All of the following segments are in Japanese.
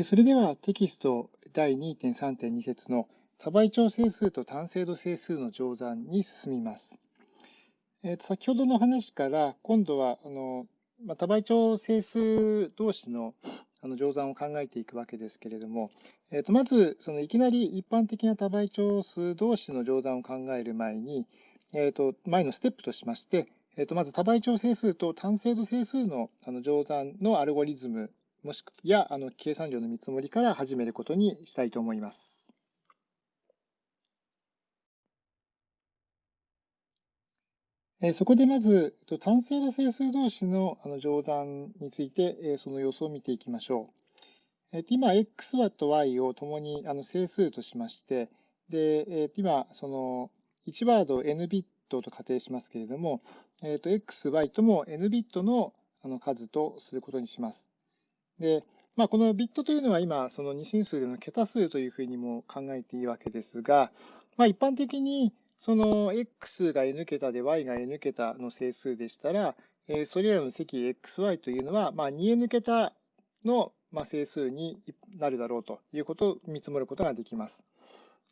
それではテキスト第2.3.2節の多倍調整数と単精度整数の乗算に進みます。えー、と先ほどの話から今度はあの、まあ、多倍調整数同士のあの乗算を考えていくわけですけれども、えー、とまずそのいきなり一般的な多倍調数同士の乗算を考える前に、えー、と前のステップとしまして、えー、とまず多倍調整数と単精度整数のあの乗算のアルゴリズムもしくやあの計算量の見積もりから始めることにしたいと思います。えそこでまず、単精度整数同士のあの乗算について、えその様子を見ていきましょう。え今、x と y を共にあの整数としまして、でえ今、その1ワード n ビットと仮定しますけれども、x、y とも n ビットのあの数とすることにします。で、まあ、このビットというのは今、その二進数での桁数というふうにも考えていいわけですが、まあ、一般的にその x が n 桁で y が n 桁の整数でしたら、えそれらの積 xy というのは、まあ、2n 桁の整数になるだろうということを見積もることができます。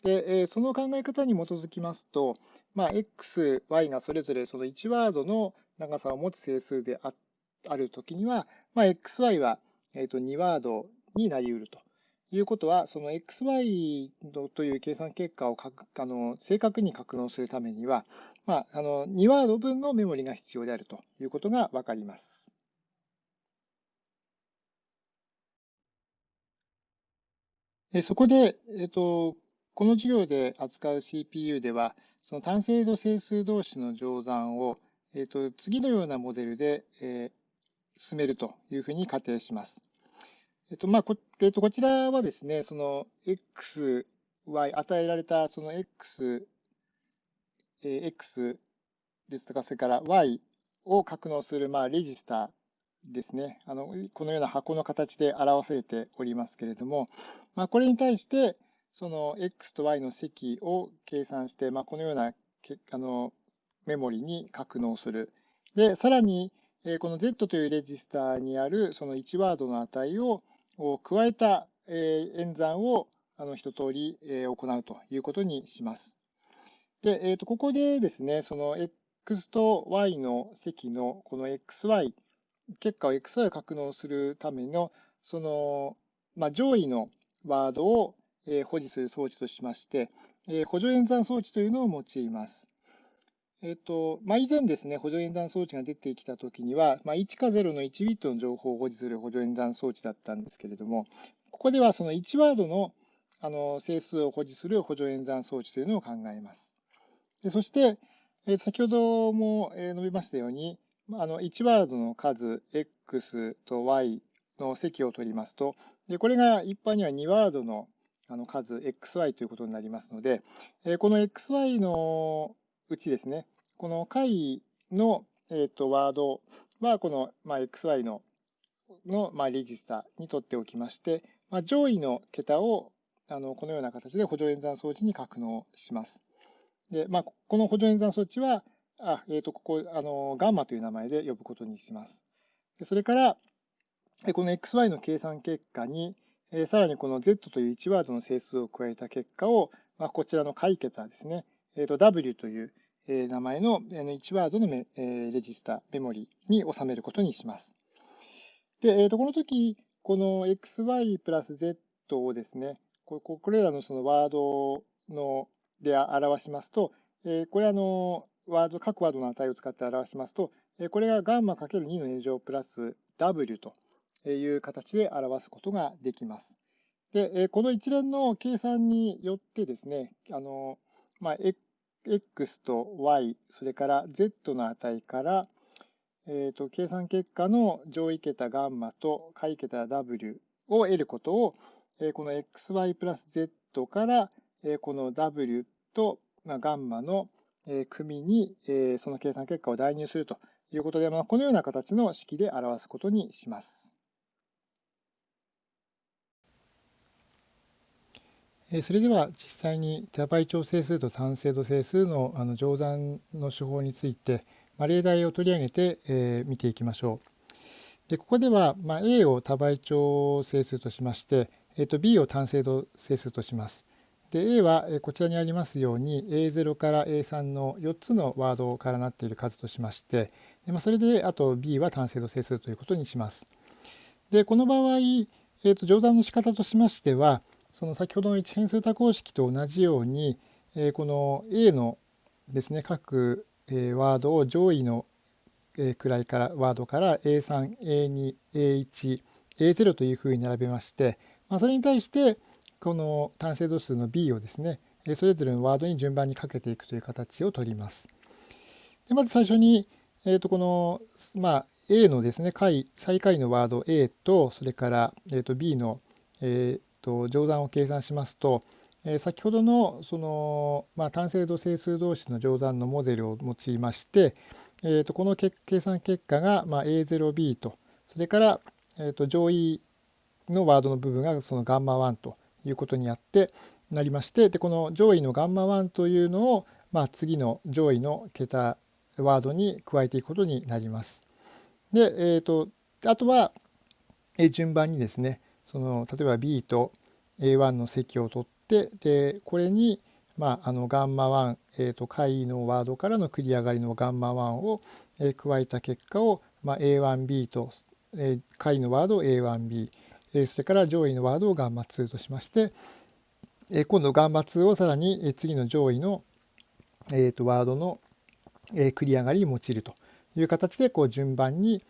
で、その考え方に基づきますと、まあ、x、y がそれぞれその1ワードの長さを持つ整数であるときには、まあ、xy はえー、と2ワードになり得るということは、その xy という計算結果をあの正確に格納するためには、まあ、あの2ワード分のメモリが必要であるということがわかります。そこで、えっと、この授業で扱う CPU では、その単精度整数同士の乗算を、えっと、次のようなモデルで、え進めるというふうに仮定します。えっと、まあ、こ、えっと、こちらはですね、その x、y、与えられたその x、え x ですとか、それから y を格納する、まあ、レジスターですね。あの、このような箱の形で表されておりますけれども、まあ、これに対して、その x と y の積を計算して、まあ、このようなあのメモリに格納する。で、さらに、この Z というレジスターにあるその1ワードの値を加えた演算をあの一通り行うということにします。で、えー、とここでですね、その X と Y の積のこの XY、結果を XY を格納するための、その、まあ、上位のワードを保持する装置としまして、補助演算装置というのを用います。えっと、まあ、以前ですね、補助演算装置が出てきたときには、まあ、1か0の1ビットの情報を保持する補助演算装置だったんですけれども、ここではその1ワードのあの整数を保持する補助演算装置というのを考えます。でそして、え先ほども述べましたように、あの1ワードの数 x と y の積を取りますと、でこれが一般には2ワードのあの数 xy ということになりますので、えこの xy のうちですね、この解の、えーと、ワードは、この、まあ、xy のの、まあ、レジスタに取っておきまして、まあ、上位の桁をあのこのような形で補助演算装置に格納します。で、まあ、この補助演算装置は、あえー、とここあの、ガンマという名前で呼ぶことにします。でそれから、この xy の計算結果に、えー、さらにこの z という1ワードの整数を加えた結果を、まあ、こちらの解桁ですね、えー、と w という名前の1ワードのレジスタ、メモリに収めることにします。で、えー、とこの時、この xy プラス z をですね、これらのそのワードので表しますと、これあの、ワード、各ワードの値を使って表しますと、これがガンマ ×2 の2乗プラス w という形で表すことができます。で、この一連の計算によってですね、あの、まあ、x と y、それから z の値から、えーと、計算結果の上位桁ガンマと下位桁 w を得ることを、えー、この xy プラス z から、えー、この w と、まあ、ガンマの、えー、組に、えー、その計算結果を代入するということで、まあ、このような形の式で表すことにします。それでは実際に多倍調整数と単精度整数のあの乗算の手法について、ま例題を取り上げて、え見ていきましょう。でここでは、ま、A を多倍調整数としまして、えー、と B を単精度整数とします。で A はこちらにありますように A0 から A3 の4つのワードからなっている数としましてで、ま、それであと B は単精度整数ということにします。でこの場合、えー、と乗算の仕方としましてはその先ほどの一変数多項式と同じように、え、この A のですね各、え、ワードを上位の位からワードから A3、A2、A1、A0 というふうに並べまして、ま、それに対してこの単精度数の B をですねそれぞれのワードに順番にかけていくという形をとります。でまず最初に、えー、とこの、まあ、A のですね解最下位のワード A とそれから、えー、と B の、えー、と乗算を計算しますと、えー、先ほどのその、まあ、単精度整数同士の乗算のモデルを用いまして、えー、とこの計算結果が、まあ、A0B とそれから、えー、と上位のワードの部分がそのガンマ1ということになってなりましてでこの上位のガンマ1というのを、まあ、次の上位の桁ワードに加えていくことになります。で、えーと、あとは、順番にですねその例えば B と A1 の積を取ってでこれにまあ、あのガンマ1、えー、と解のワードからの繰り上がりのガンマ1を、えー、加えた結果を、まあ、A1B と、えー、解のワードを A1B、えー、それから上位のワードをガンマ2としまして、えー、今度ガンマ2をさらに、えー、次の上位の、えー、とワードの、えー、繰り上がりに用いるという形でこう順番に、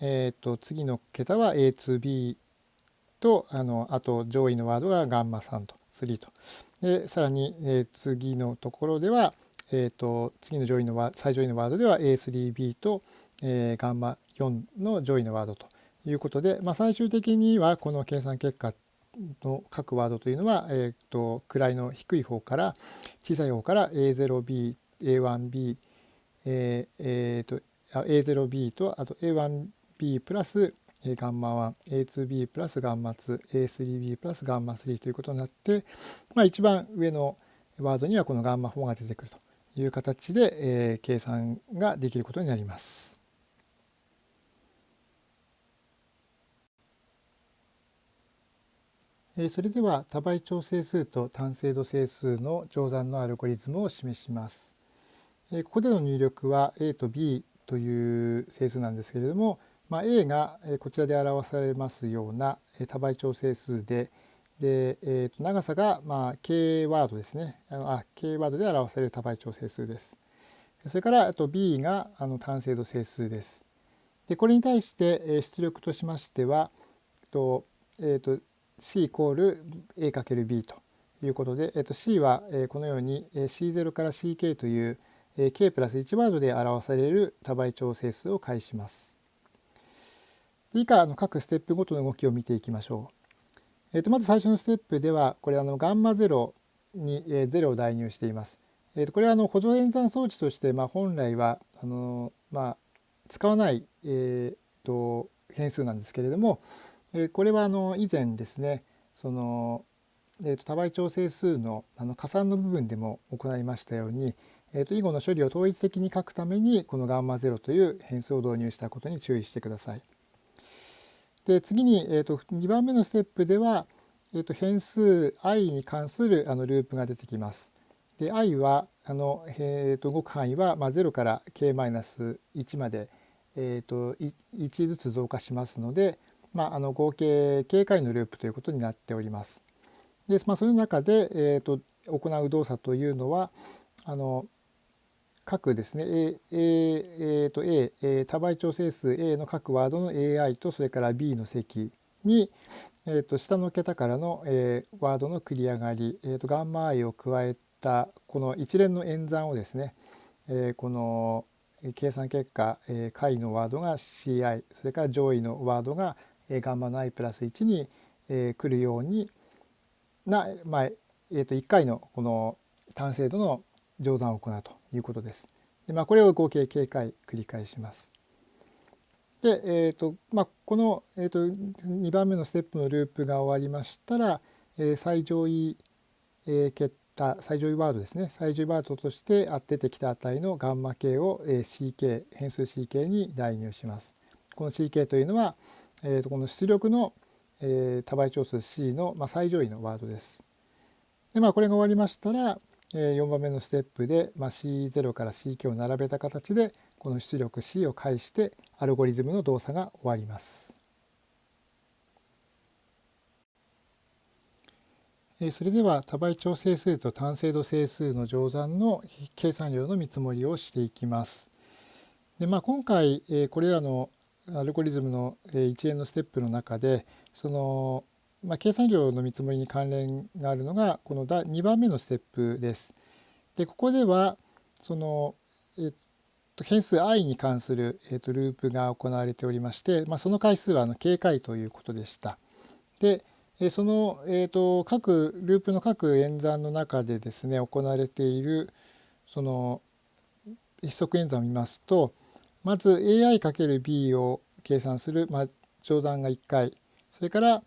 えー、と次の桁は A2B とあのあと上位のワードがガンマ3と3と。でさらに、えー、次のところでは、えーと、次の上位のワ最上位のワードでは A3B と、えー、ガンマ4の上位のワードということで、まあ、最終的にはこの計算結果の各ワードというのは、えーと、位の低い方から小さい方から A0B、A1B、えーえーと、A0B とあと A1B プラスガンマ1、A2B プラスガンマ2、A3B プラスガンマ3ということになって、まあ、一番上のワードにはこのガンマ4が出てくるという形で、えー、計算ができることになります。それでは多倍調整数と単精度整数の乗算のアルゴリズムを示します。ここでの入力は A と B という整数なんですけれども、まあ、A がこちらで表されますような多倍調整数でで、えー、と長さがまあ K ワードですねあ K ワードで表される多倍調整数です。それからあと B があの単精度整数です。でこれに対して出力としましてはと,、えー、と C イコール A×B ということで、えー、と C はこのように C0 から CK という K プラス1ワードで表される多倍調整数を介します。以下の各ステップごとの動きを見ていきましょう。えー、とまず最初のステップではこれあのガンマ0に、えー、0を代入しています。えー、とこれはあの補助演算装置として、まあ、本来はあの、まあ、使わない、えー、と変数なんですけれども、えー、これはあの以前ですねその、えー、と多倍調整数のあの加算の部分でも行いましたように、えー、と以後の処理を統一的に書くためにこのガンマ0という変数を導入したことに注意してください。で次に、えーと、2番目のステップでは、えーと、変数 i に関するあのループが出てきます。で i はあの、えーと、動く範囲は、まあ、0から k-1 まで、えー、と 1, ずつ増加しますので、まあ、あの合計 k 回のループということになっております。でまあ、その中で、えー、と行う動作というのはあの各ですね。A, A, A と A, A 多倍調整数 A の各ワードの AI とそれから B の積に、えー、と下の桁からの、えー、ワードの繰り上がり、えー、とガンマ i を加えたこの一連の演算をですね、えー、この計算結果、えー、下位のワードが CI それから上位のワードが、えー、ガンマの i プラス1に、えー、来るようにな、まあえー、と1回のこの単精度の乗算を行うと。いうことです。でまあ、これを合計警回繰り返します。で、えーとまあ、この、えーと、2番目のステップのループが終わりましたら、えー、最上位、えー、桁最上位ワードですね最上位ワードとして出てきた値のガンマ k を、えー、ck 変数 ck に代入します。この CK というのは、えー、とこの出力の、えー、多倍長数 C の、まあ、最上位のワードです。でまあこれが終わりましたら、4番目のステップで、まあ、C0 から CK を並べた形でこの出力 C を介してアルゴリズムの動作が終わります。それでは多倍調整数と単精度整数の乗算の計算量の見積もりをしていきます。でまあ、今回これらのアルゴリズムの一連のステップの中でその、まあ、計算量の見積もりに関連があるのがこの2番目のステップです。でここではその、えっと、変数 i に関する、えっと、ループが行われておりまして、まあ、その回数はあの警戒ということでした。でその、えーと、各ループの各演算の中でですね行われているその一則演算を見ますとまず AI×B を計算する、まあ、乗算が1回それから、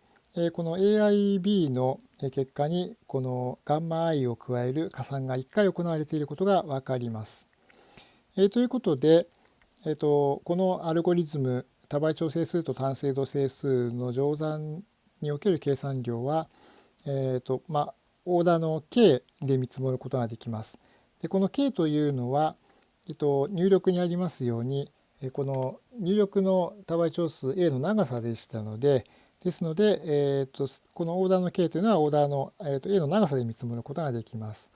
この AIB の結果にこの γi を加える加算が1回行われていることが分かります。え、ということで、えーと、このアルゴリズム多倍調整数と単精度整数の乗算における計算量は、えーとまあ、オーダーの k で見積もることができます。でこの k というのは、えっと、入力にありますようにこの入力の多倍長数 a の長さでしたのでですので、えーと、このオーダーの k というのはオーダーの、えーと、a の長さで見積もることができます。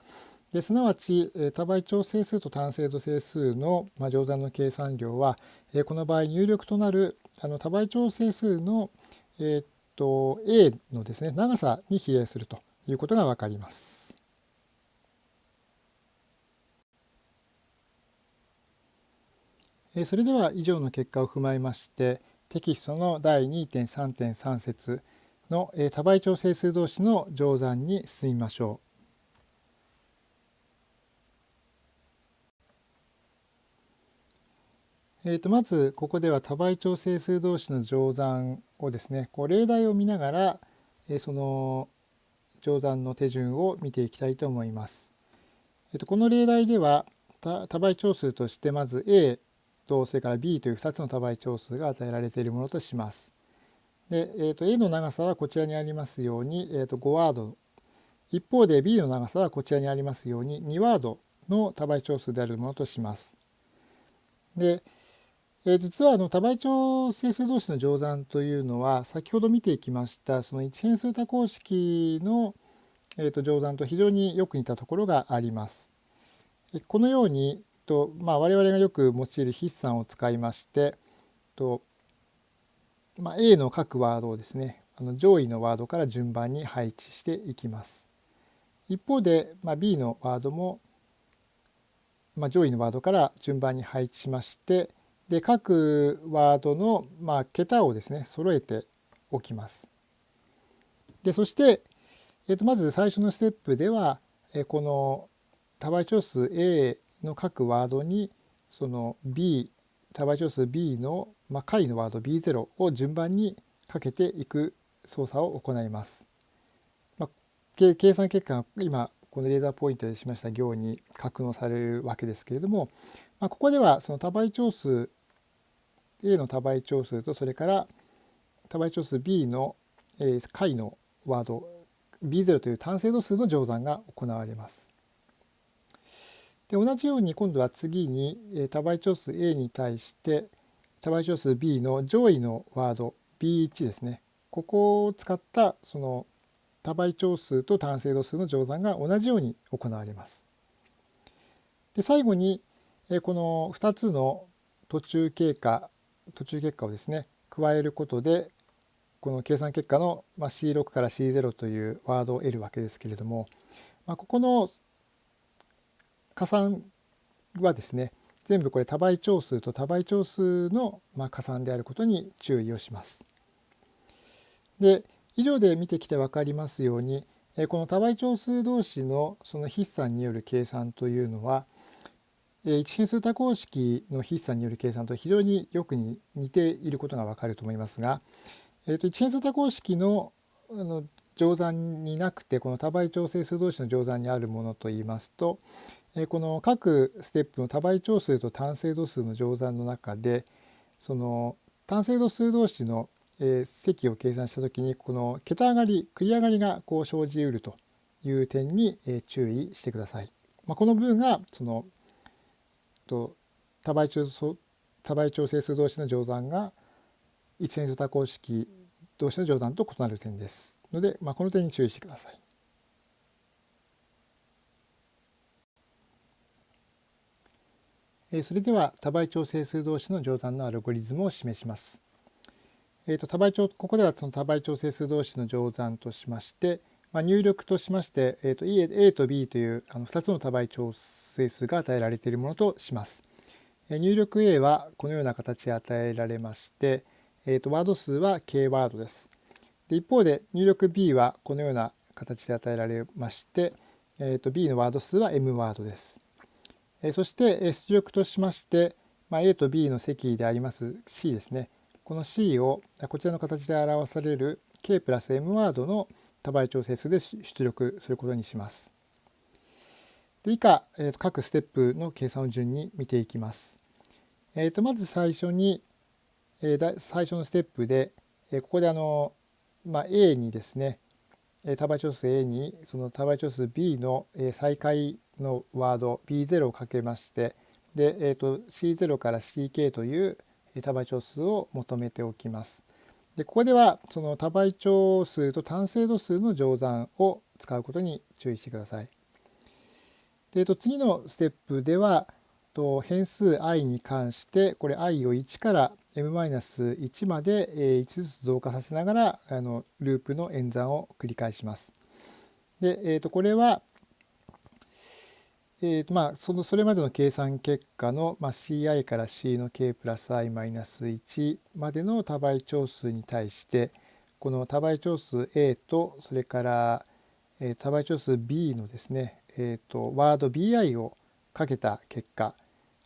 ですなわち多倍長整数と単精度整数の、まあ、乗算の計算量は、え、この場合入力となるあの多倍長整数の、えーと A のですね長さに比例するということが分かります。それでは以上の結果を踏まえましてテキストの第2.3.3節の多倍調整数同士の乗算に進みましょう。えー、とまずここでは多倍調整数同士の乗算をですねこう例題を見ながら、え、その乗算の手順を見ていきたいと思います。えー、とこの例題では多倍長数としてまず A とそれから B という2つの多倍長数が与えられているものとします。で、えー、と A の長さはこちらにありますように、えー、と5ワード一方で B の長さはこちらにありますように2ワードの多倍長数であるものとします。で、え実はあの多倍調整数同士の乗算というのは先ほど見ていきましたその一変数多項式の、えー、と乗算と非常によく似たところがあります。このようにと、まあ、我々がよく用いる筆算を使いましてと、まあ、A の各ワードをですねあの上位のワードから順番に配置していきます。一方で、まあ、B のワードも、まあ、上位のワードから順番に配置しましてで各ワードの、まあ、桁をですね揃えておきます。でそして、えー、とまず最初のステップでは、え、この多倍長数 A の各ワードにその B 多倍長数 B の、まあ、下位のワード B0 を順番にかけていく操作を行います。まあ、計算結果が今このレーザーポイントでしました行に格納されるわけですけれども、まあ、ここではその多倍長数 A の多倍長数とそれから多倍長数 B の解のワード B0 という単精度数の乗算が行われます。で同じように今度は次に多倍長数 A に対して多倍長数 B の上位のワード B1 ですねここを使ったその多倍長数と単精度数の乗算が同じように行われます。で最後にこの2つの途中経過途中結果をですね加えることでこの計算結果の C6 から C0 というワードを得るわけですけれども、まあ、ここの加算はですね全部これ多倍長数と多倍長数のま加算であることに注意をします。で以上で見てきて分かりますようにこの多倍長数同士のその筆算による計算というのは一変数多項式の筆算による計算と非常によく似ていることがわかると思いますが、えー、と一変数多項式のあの乗算になくてこの多倍調整数同士の乗算にあるものといいますと、この各ステップの多倍長数と単精度数の乗算の中でその単精度数同士の、積を計算した時にこの桁上がり繰り上がりがこう生じうるという点に、注意してください。まあ、この部分がそのと多倍調多倍調整数同士の乗算が一線多項式同士の乗算と異なる点ですので、まあ、この点に注意してください。それでは多倍調整数同士の乗算のアルゴリズムを示します。えーと、多倍調ここではその多倍調整数同士の乗算としまして、まあ、入力としまして、えーと、A と B というあの2つの多倍調整数が与えられているものとします。入力 A はこのような形で与えられまして、えーと、ワード数は K ワードです。で一方で入力 B はこのような形で与えられまして、えーと、B のワード数は M ワードです。え、そして出力としまして、まあ、A と B の積であります C ですね。この C をこちらの形で表される K プラス M ワードの多倍調整数で出力することにします。で以下、えー、と各ステップの計算を順に見ていきます。えー、とまず最初に、えー、最初のステップで、えー、ここであの、まあ、A にですね多倍調数 A にその多倍調数 B の再開のワード B0 をかけましてで、えー、と C0 から CK という多倍調数を求めておきます。でここではその多倍調数と単精度数の乗算を使うことに注意してください。で、えっと、次のステップではと変数 i に関してこれ i を1から m-1 まで1ずつ増加させながらあのループの演算を繰り返します。で、えー、とこれは、えーまあ、そのそれまでの計算結果の、まあ、ci から c の k プラス i マイナス1までの多倍長数に対してこの多倍長数 a とそれから、えー、多倍長数 b のですねえーと、ワード bi をかけた結果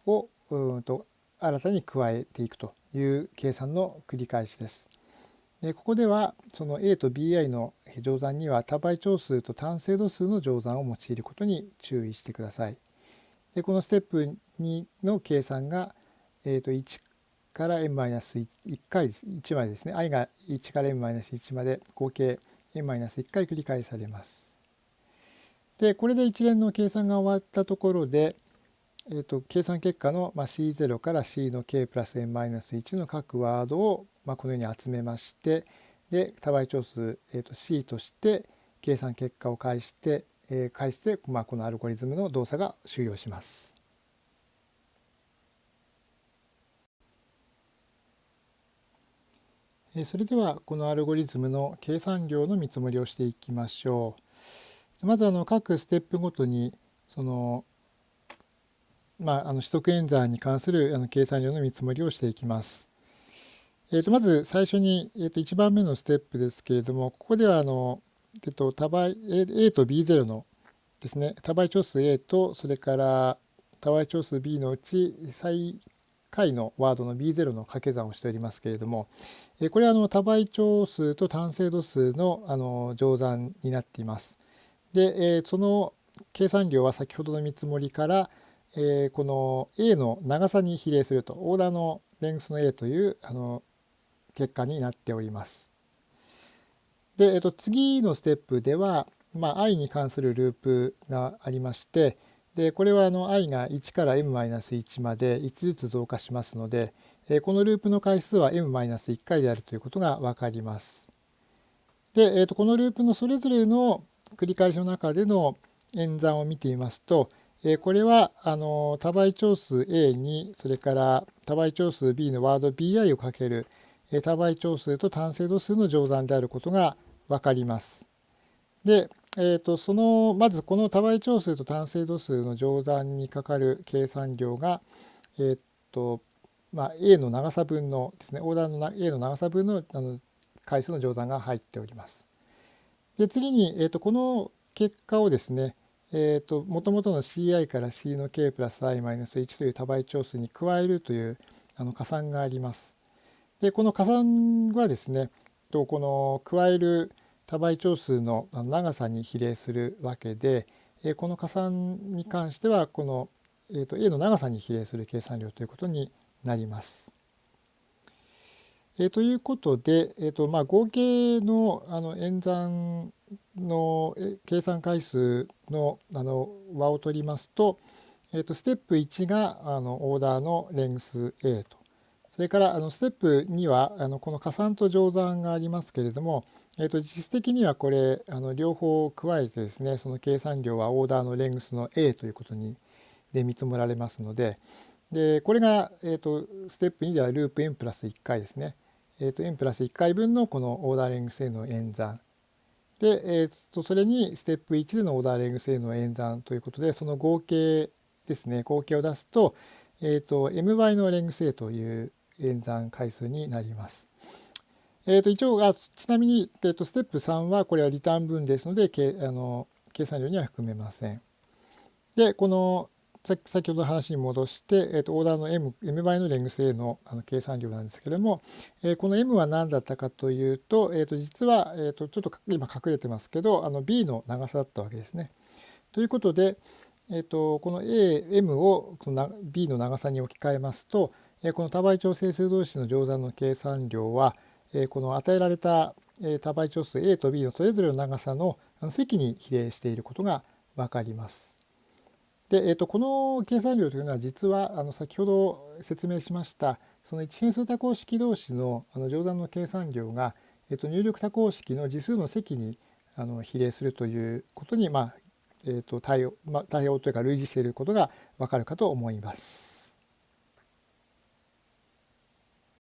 をうんと新たに加えていくという計算の繰り返しです。でここではその a と bi の乗算には多倍長数と単精度数の乗算を用いることに注意してください。でこのステップ2の計算が、えー、と1から n-1 回1までですね i が1から n-1 まで合計 n-1 回繰り返されます。でこれで一連の計算が終わったところで、えーと、計算結果の、まあ、C0 から C の K プラス N-1 の各ワードを、まあ、このように集めましてで多倍長数、えーと、C として計算結果を返して、えー、返して、まあ、このアルゴリズムの動作が終了します。それではこのアルゴリズムの計算量の見積もりをしていきましょう。まずあの各ステップごとにそのまあ、あの取得演算に関するあの計算量の見積もりをしていきます。えー、とまず最初に、えー、と1番目のステップですけれどもここではあの、えー、と多倍 A と B0 のですね多倍長数 A とそれから多倍長数 B のうち最下位のワードの B0 の掛け算をしておりますけれどもえこれはあの多倍長数と単精度数のあの乗算になっています。で、えー、その計算量は先ほどの見積もりから、えー、この A の長さに比例するとオーダーのレングスの A というあの結果になっております。で、えー、と次のステップでは、まあ、i に関するループがありましてでこれはあの i が1から m-1 まで1ずつ増加しますので、えー、このループの回数は m-1 回であるということが分かります。で、えー、とこのループのそれぞれの繰り返しの中での演算を見てみますと、えこれはあの多倍長数 A にそれから多倍長数 B のワード BI をかける多倍長数と単精度数の乗算であることが分かります。で、えー、とそのまずこの多倍長数と単精度数の乗算にかかる計算量が、えーとまあ、A の長さ分のですねオーダーの A の長さ分のあの回数の乗算が入っております。で次に、えー、とこの結果をですねえーと、もともとの CI から C の K プラス I マイナス1という多倍長数に加えるというあの加算があります。でこの加算はですねとこの加える多倍長数の長さに比例するわけでこの加算に関してはこの、えー、と A の長さに比例する計算量ということになります。えー、ということで、えーとまあ、合計のあの演算の計算回数のあの和を取りますと、えー、とステップ1があのオーダーのレングス A とそれからあのステップ2はあのこの加算と乗算がありますけれども、えー、と実質的にはこれあの両方加えてですねその計算量はオーダーのレングスの A ということにで見積もられますのででこれが、えー、とステップ2ではループ n プラス1回ですね。えーと、n プラス1回分のこのオーダーレングスへの演算で、えー、とそれにステップ1でのオーダーレングスへの演算ということでその合計ですね合計を出すと,、えーと、m 倍のレングス A という演算回数になります。えー、と一応あちなみに、えー、とステップ3はこれはリターン分ですのでけあの計算量には含めません。でこの先ほどの話に戻して、えー、とオーダーの M, M 倍のレングス A のあの計算量なんですけれども、えー、この M は何だったかというと,、えー、と実は、えー、とちょっと今隠れてますけどあの B の長さだったわけですね。ということで、えー、とこの AM をこの B の長さに置き換えますと、えー、この多倍調整数同士の乗算の計算量は、えー、この与えられた多倍調数 A と B のそれぞれの長さの積に比例していることが分かります。で、えー、とこの計算量というのは実はあの先ほど説明しましたその一変数多項式同士のあの乗算の計算量が、えー、と入力多項式の次数の積にあの比例するということに、まあえー、と対応、ま、対応というか類似していることがわかるかと思います。